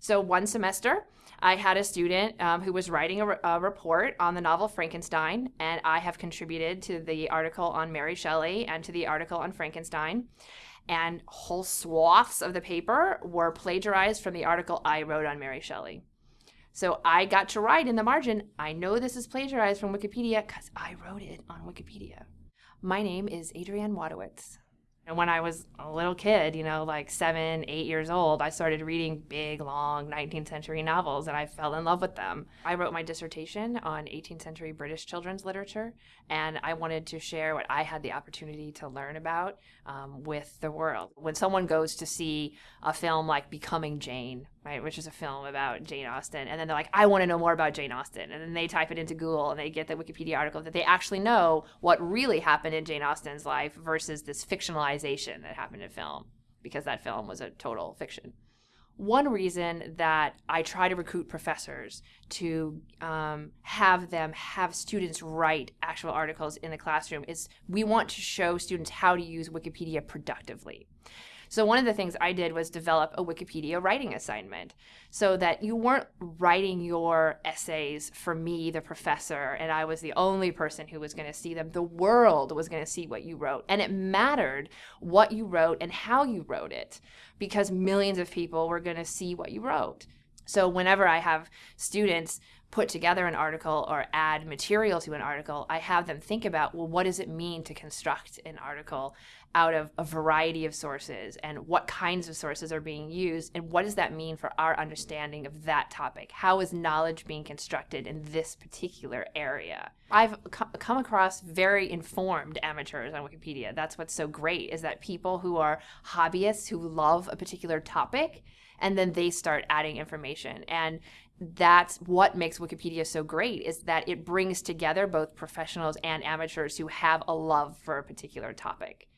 So one semester, I had a student um, who was writing a, re- a, report on the novel Frankenstein, and I have contributed to the article on Mary Shelley and to the article on Frankenstein. And whole swaths of the paper were plagiarized from the article I wrote on Mary Shelley. So I got to write in the margin, I know this is plagiarized from Wikipedia because I wrote it on Wikipedia. My name is Adrienne Wadewitz. And when I was a little kid, you know, like seven, eight years old, I started reading big, long 19th century novels and I fell in love with them. I wrote my dissertation on 18th century British children's literature and I wanted to share what I had the opportunity to learn about um, with the world. When someone goes to see a film like Becoming Jane, right, which is a film about Jane Austen, and then they're like, I want to know more about Jane Austen. And then they type it into Google and they get the Wikipedia article that they actually know what really happened in Jane Austen's life versus this fictionalization that happened in film, because that film was a total fiction one reason that I try to recruit professors to um, have them have students write actual articles in the classroom is we want to show students how to use Wikipedia productively. So one of the things I did was develop a Wikipedia writing assignment so that you weren't writing your essays for me, the professor, and I was the only person who was going to see them. The world was going to see what you wrote. And it mattered what you wrote and how you wrote it because millions of people were going to see what you wrote. So whenever I have students put together an article or add material to an article, I have them think about, well, what does it mean to construct an article out of a variety of sources and what kinds of sources are being used and what does that mean for our understanding of that topic? How is knowledge being constructed in this particular area? I've come across very informed amateurs on Wikipedia. That's what's so great is that people who are hobbyists who love a particular topic and then they start adding information and that's what makes Wikipedia so great is that it brings together both professionals and amateurs who have a love for a particular topic.